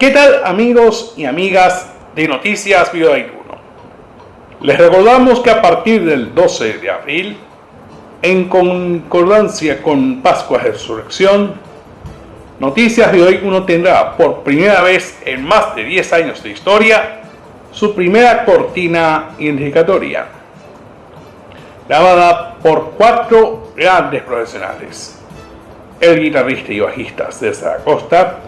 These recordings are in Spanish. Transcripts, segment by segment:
¿Qué tal amigos y amigas de Noticias Video 1? Les recordamos que a partir del 12 de abril, en concordancia con Pascua de Resurrección, Noticias Video 1 tendrá por primera vez en más de 10 años de historia su primera cortina identificatoria, grabada por cuatro grandes profesionales. El guitarrista y bajista César Acosta,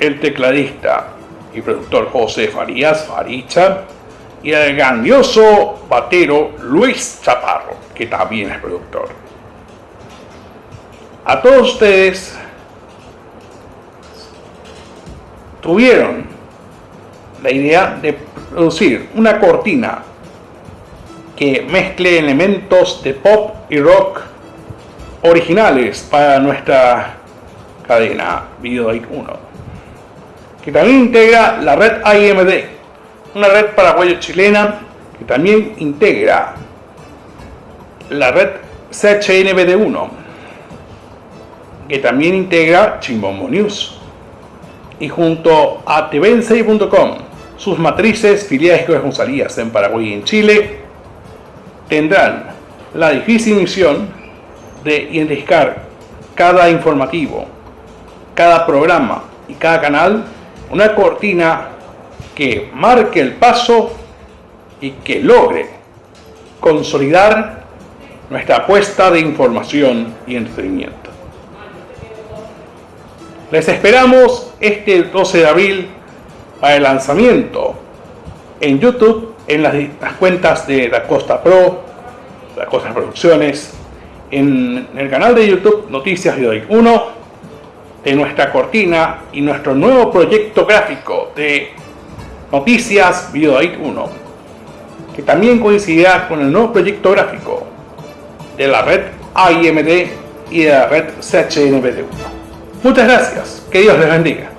el tecladista y productor José Farías Faricha y el grandioso batero Luis Chaparro, que también es productor. A todos ustedes tuvieron la idea de producir una cortina que mezcle elementos de pop y rock originales para nuestra cadena Video 1 que también integra la red IMD, una red paraguayo-chilena que también integra la red CHNBD1, que también integra Chimbombo News. Y junto a tvn sus matrices, filiales y corresponsalías en Paraguay y en Chile, tendrán la difícil misión de identificar cada informativo, cada programa y cada canal una cortina que marque el paso y que logre consolidar nuestra apuesta de información y entretenimiento. Les esperamos este 12 de abril para el lanzamiento en YouTube, en las, cuentas de La Costa Pro, La Costa Producciones, en el canal de YouTube Noticias de 1 de nuestra cortina y nuestro nuevo proyecto gráfico de Noticias Videoite 1, que también coincidirá con el nuevo proyecto gráfico de la red AIMD y de la red CHNBD1. Muchas gracias, que Dios les bendiga.